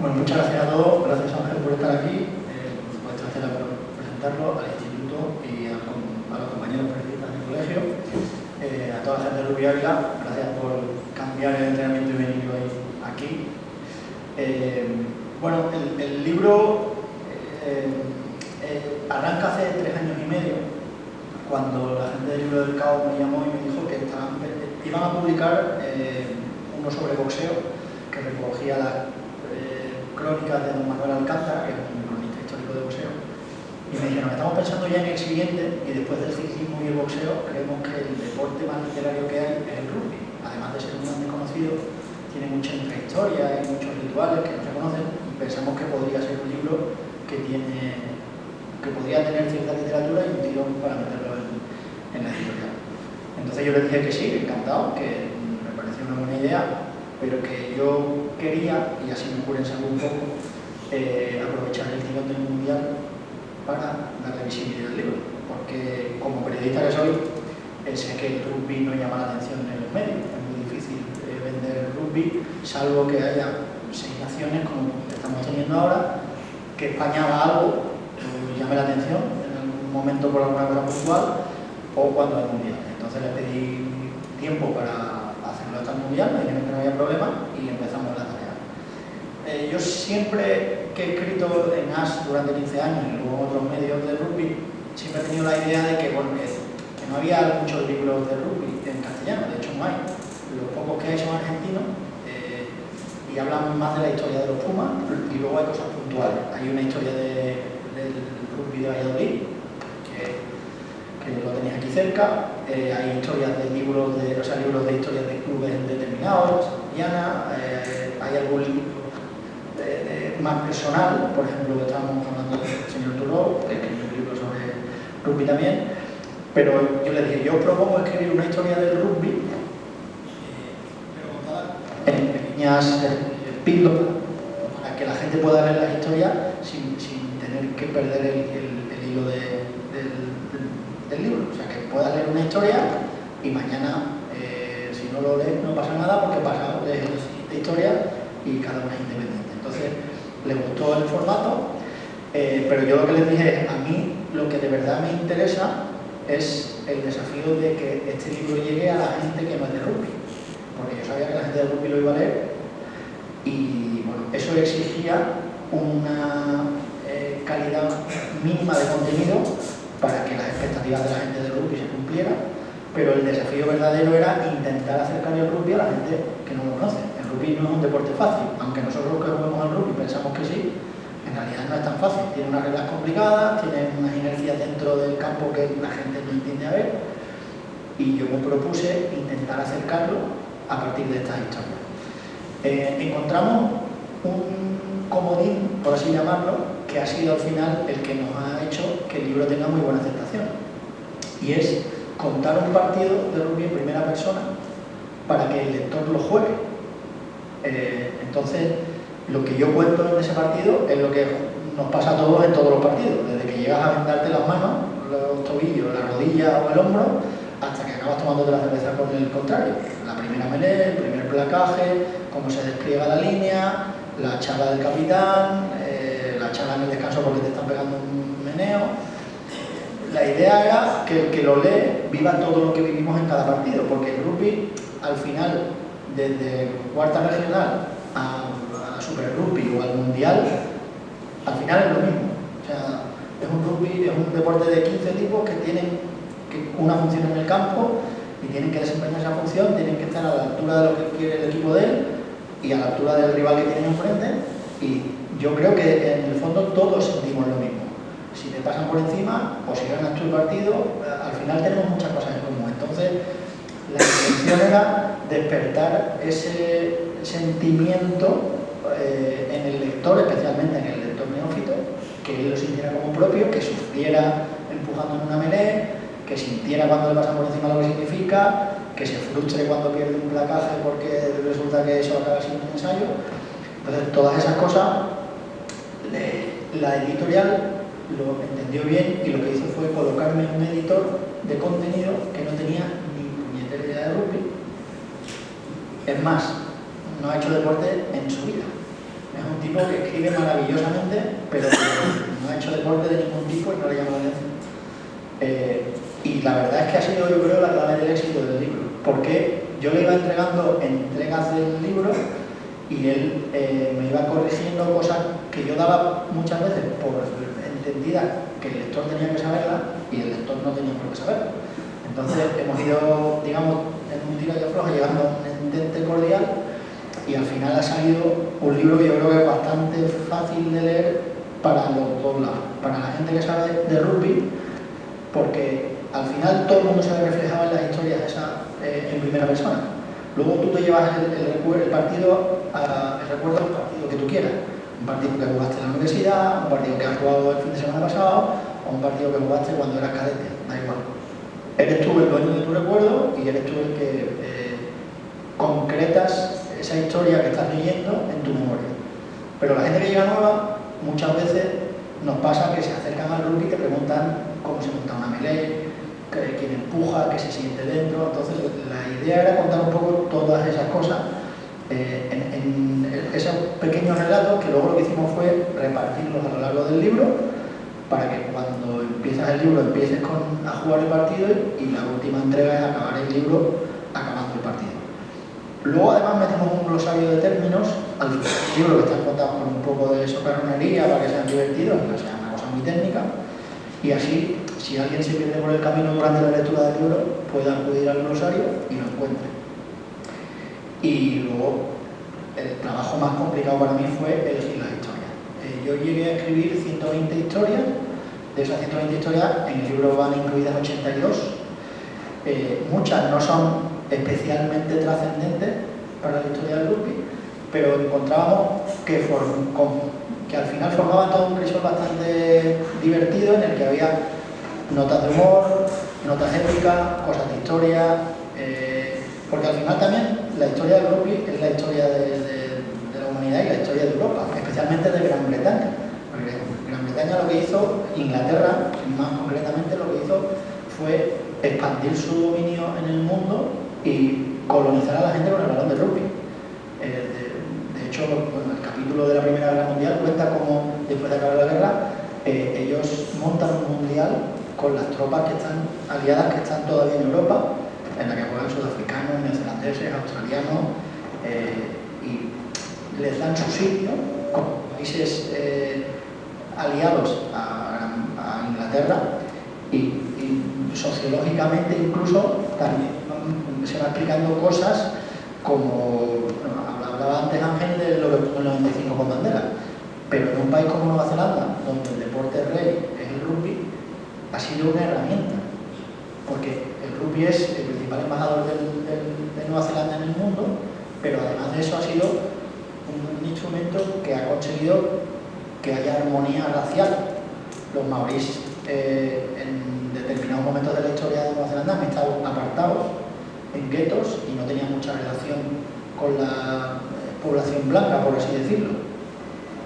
Bueno, muchas gracias a todos, gracias Ángel por estar aquí, eh, por supuesto a por presentarlo, al instituto y a, los compañeros periodistas del colegio, eh, a toda la gente de Rubio Ávila, gracias por cambiar el entrenamiento y venir hoy aquí. Eh, bueno, el, libro arranca hace tres años y medio, cuando la gente del libro del caos me llamó y me dijo que iban a publicar uno sobre boxeo que recogía las crónicas de don Manuel Alcázar, que es un cronista histórico de boxeo, y me dijeron, estamos pensando ya en el siguiente, y después del ciclismo y el boxeo, creemos que el deporte más literario que hay es el rugby. Además de ser un gran desconocido, tiene mucha intrahistoria y muchos rituales que no se conocen, y pensamos que podría ser un libro que tiene que podría tener cierta literatura y un tirón para meterlo en, en la editorial. Entonces yo le dije que sí, encantado, que me pareció una buena idea, pero que yo quería, y así me ocurre en un poco, eh, aprovechar el tirón del Mundial para darle visibilidad al libro, porque como periodista que soy, eh, sé que el rugby no llama la atención en los medios, es muy difícil eh, vender rugby, salvo que haya seis naciones como estamos teniendo ahora, que España haga algo que llame la atención en algún momento por alguna cosa puntual o cuando hay mundial. Entonces le pedí tiempo para mundial, me que no había problema y empezamos la tarea. Eh, yo siempre que he escrito en AS durante 15 años y luego en otros medios de rugby, siempre he tenido la idea de que, bueno, no había muchos libros de rugby en castellano, de hecho no hay. Los pocos que hay son argentinos eh, y hablan más de la historia de los Pumas y luego hay cosas puntuales. Hay una historia de, del rugby de Valladolid, que lo tenéis aquí cerca, eh, hay historias de libros de, o sea, libros de historias de clubes determinados, Diana, eh, hay algún libro más personal, por ejemplo, estamos hablando del señor Turó, que escribió un libro sobre rugby también, pero yo le dije, yo propongo escribir una historia del rugby, eh, en pequeñas píldoras, para que la gente pueda ver la historia sin, tener que perder el, hilo del libro. O sea, que pueda leer una historia y mañana, eh, si no lo lees, no pasa nada porque pasa, lees la historia y cada una es independiente. Entonces, le gustó el formato, eh, pero yo lo que les dije es, a mí lo que de verdad me interesa es el desafío de que este libro llegue a la gente que no es de rugby. Porque yo sabía que la gente de rugby lo iba a leer y bueno, eso exigía una eh, calidad mínima de contenido para que las expectativas de la gente del rugby se cumplieran, pero el desafío verdadero era intentar acercar el rugby a la gente que no lo conoce. El rugby no es un deporte fácil, aunque nosotros que jugamos al rugby pensamos que sí, en realidad no es tan fácil. Tiene unas reglas complicadas, tiene unas inercias dentro del campo que la gente no entiende a ver, y yo me propuse intentar acercarlo a partir de estas historias. Eh, encontramos un comodín, por así llamarlo, que ha sido al final el que nos ha que el libro tenga muy buena aceptación. Y es contar un partido de rugby en primera persona para que el lector lo juegue. Eh, entonces, lo que yo cuento en ese partido es lo que nos pasa a todos en todos los partidos, desde que llegas a vendarte las manos, los tobillos, la rodilla o el hombro, hasta que acabas tomando la cerveza con el contrario. La primera melee, el primer placaje, cómo se despliega la línea, la charla del capitán, charla en el descanso porque te están pegando un meneo. La idea era que el que lo lee viva todo lo que vivimos en cada partido, porque el rugby, al final, desde cuarta regional a, a Super Rugby o al Mundial, al final es lo mismo. O sea, es un rugby, es un deporte de 15 tipos que tienen una función en el campo y tienen que desempeñar esa función, tienen que estar a la altura de lo que quiere el equipo de él y a la altura del rival que tienen enfrente y yo creo que en el fondo todos sentimos lo mismo. Si te pasan por encima o si ganas tú el partido, al final tenemos muchas cosas en común. Entonces, la intención era despertar ese sentimiento eh, en el lector, especialmente en el lector neófito, que él lo sintiera como propio, que sufriera empujando en una melee, que sintiera cuando le pasan por encima lo que significa, que se frustre cuando pierde un placaje porque resulta que eso acaba siendo un ensayo. Entonces, todas esas cosas la editorial lo entendió bien y lo que hizo fue colocarme un editor de contenido que no tenía ni puñetera idea de rugby. Es más, no ha hecho deporte en su vida. Es un tipo que escribe maravillosamente, pero no ha hecho deporte de ningún tipo y no le llama la atención. Eh, y la verdad es que ha sido, yo creo, la clave del éxito del libro, porque yo le iba entregando entregas del libro y él eh, me iba corrigiendo cosas que yo daba muchas veces por que el lector tenía que saberla y el lector no tenía por qué saberla. Entonces hemos ido, digamos, en un tiro de afloja llegando a un entente cordial y al final ha salido un libro que yo creo que es bastante fácil de leer para los dos lados. Para la gente que sabe de rugby, porque al final todo el mundo se ve reflejado en las historias esa, eh, en primera persona. Luego tú te llevas el, el, partido, a, el recuerdo del partido que tú quieras. Un partido que jugaste en la universidad, un partido que has jugado el fin de semana pasado, o un partido que jugaste cuando eras cadete, da igual. Eres tú el dueño de tu recuerdo y eres tú el que eh, concretas esa historia que estás leyendo en tu memoria. Pero la gente que llega nueva, muchas veces nos pasa que se acercan al rugby y te preguntan cómo se monta una melee, quién empuja, qué se siente dentro. Entonces, la idea era contar un poco todas esas cosas eh, en, esos pequeños relatos que luego lo que hicimos fue repartirlos a lo largo del libro para que cuando empiezas el libro empieces con, a jugar el partido y la última entrega es acabar el libro acabando el partido. Luego además metemos un glosario de términos al libro que está contado con un poco de socarronería para que sean divertidos, que sea una cosa muy técnica, y así si alguien se pierde por el camino durante la lectura del libro, puede acudir al glosario y lo encuentre. Y luego, el trabajo más complicado para mí fue elegir las historias. Eh, yo llegué a escribir 120 historias, de esas 120 historias en el libro van incluidas 82. Eh, muchas no son especialmente trascendentes para la historia del rugby, pero encontrábamos que, que al final formaban todo un crisol bastante divertido en el que había notas de humor, notas épicas, cosas de historia, eh, porque al final también la historia del rugby es la historia de, la humanidad y la historia de Europa, especialmente de Gran Bretaña. Porque Gran Bretaña lo que hizo, Inglaterra más concretamente lo que hizo fue expandir su dominio en el mundo y colonizar a la gente con el balón de rugby. Eh, de, hecho, el capítulo de la Primera Guerra Mundial cuenta cómo después de acabar la guerra eh, ellos montan un mundial con las tropas que están aliadas que están todavía en Europa, en la que juegan sudafricanos, australianos, eh, y les dan su sitio como países eh, aliados a, Inglaterra y, sociológicamente incluso también se va explicando cosas como, hablaba antes Ángel de lo que fue el 95 con bandera, pero en un país como Nueva Zelanda, donde el deporte rey es el rugby, ha sido una herramienta, porque el rugby es principal embajador de Nueva Zelanda en el mundo, pero además de eso ha sido un, instrumento que ha conseguido que haya armonía racial. Los maoríes eh, en determinados momentos de la historia de Nueva Zelanda han estado apartados en guetos y no tenían mucha relación con la población blanca, por así decirlo.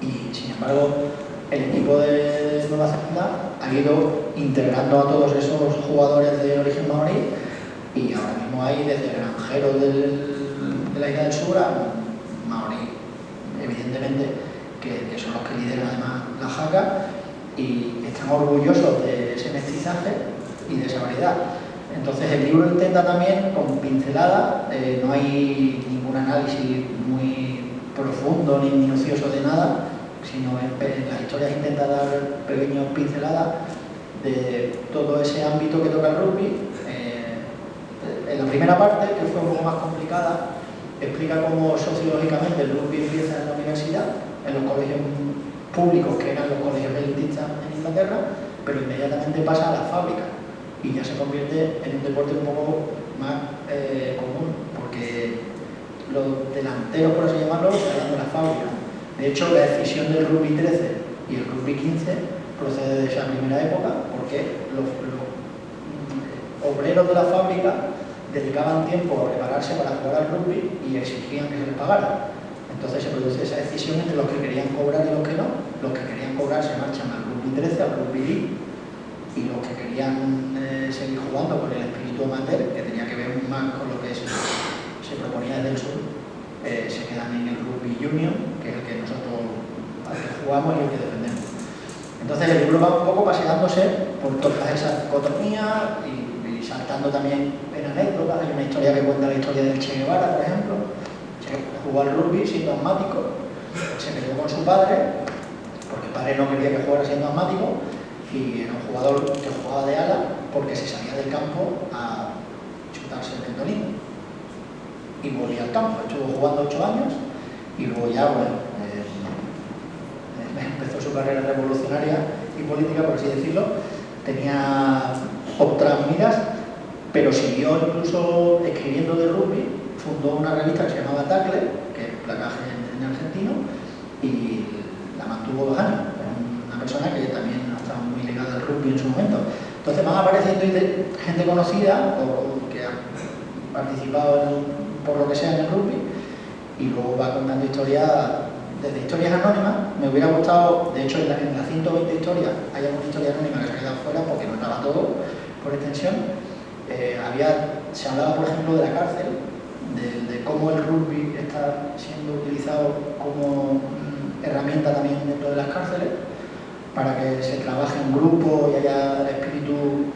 Y sin embargo, el equipo de Nueva Zelanda ha ido integrando a todos esos jugadores de origen maorí y ahora mismo hay desde granjeros de la isla del sur a maorí, evidentemente, que, son los que lideran además la jaca y están orgullosos de ese mestizaje y de esa variedad. Entonces el libro intenta también, con pincelada, eh, no hay ningún análisis muy profundo ni minucioso de nada, sino en, las historias intenta dar pequeños pinceladas de todo ese ámbito que toca el rugby. En la primera parte, que fue un poco más complicada, explica cómo sociológicamente el rugby empieza en la universidad, en los colegios públicos, que eran los colegios elitistas en Inglaterra, pero inmediatamente pasa a la fábrica y ya se convierte en un deporte un poco más eh, común, porque los delanteros, por así llamarlo, salen de la fábrica. De hecho, la decisión del Rugby 13 y el Rugby 15 procede de esa primera época porque los, obreros de la fábrica dedicaban tiempo a prepararse para jugar al rugby y exigían que se les pagara. Entonces se produce esa decisión entre los que querían cobrar y los que no. Los que querían cobrar se marchan al rugby 13, al rugby league, y los que querían eh, seguir jugando con el espíritu amateur, que tenía que ver más con lo que se, proponía desde el sur, eh, se quedan en el rugby union, que es el que nosotros jugamos y el que defendemos. Entonces el libro va un poco paseándose por todas esas dicotomías y, saltando también en anécdotas. Hay una historia que cuenta la historia del Che Guevara, por ejemplo. Che jugó al rugby siendo asmático, se peleó con su padre, porque el padre no quería que jugara siendo asmático, y era un jugador que jugaba de ala porque se salía del campo a chutarse el tendonino. Y volvía al campo, estuvo jugando ocho años y luego ya, bueno, eh, empezó su carrera revolucionaria y política, por así decirlo, tenía otras miras, pero siguió incluso escribiendo de rugby, fundó una revista que se llamaba Tackle, que es placaje en, argentino, y la mantuvo dos años. Una persona que también estaba muy ligada al rugby en su momento. Entonces van apareciendo gente conocida o, que ha participado por lo que sea en el rugby y luego va contando historias desde historias anónimas, me hubiera gustado, de hecho en, las 120 historias hay alguna historia anónima que se ha quedado fuera porque no estaba todo por extensión. Eh, había, se hablaba por ejemplo de la cárcel, de, cómo el rugby está siendo utilizado como mm, herramienta también dentro de las cárceles para que se trabaje en grupo y haya el espíritu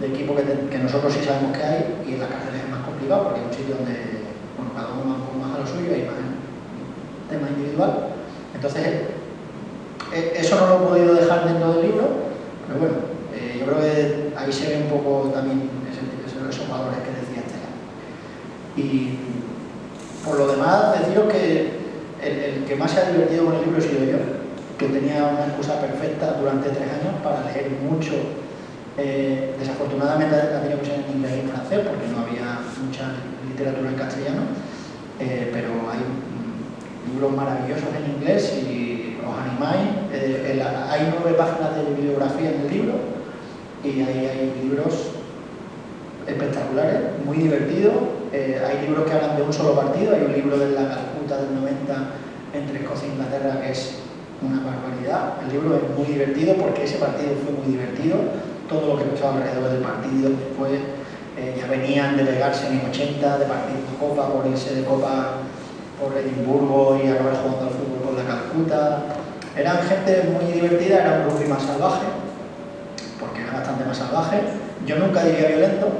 de equipo que, nosotros sí sabemos que hay y en las cárceles es más complicado porque es un sitio donde bueno, cada uno va más a lo suyo y más tema individual. Entonces, eh, eso no lo he podido dejar dentro del libro, pero bueno, eh, yo creo que ahí se ve un poco también esos valores que decía Estela. Y por lo demás, deciros que el, que más se ha divertido con el libro he sido yo, que tenía una excusa perfecta durante tres años para leer mucho. Eh, desafortunadamente ha tenido que en inglés y en francés porque no había mucha literatura en castellano, pero hay libros maravillosos en inglés y os animáis. Eh, hay nueve páginas de bibliografía en el libro y ahí hay libros espectaculares, muy divertidos. Eh, hay libros que hablan de un solo partido, hay un libro de la Calcuta del 90 entre Escocia e Inglaterra que es una barbaridad. El libro es muy divertido porque ese partido fue muy divertido. Todo lo que pasaba alrededor del partido después eh, ya venían de pegarse en 80, de partir de Copa, por irse de Copa por Edimburgo y acabar jugando al fútbol con la Calcuta. Eran gente muy divertida, era un rugby más salvaje, más salvaje. Yo nunca diría violento,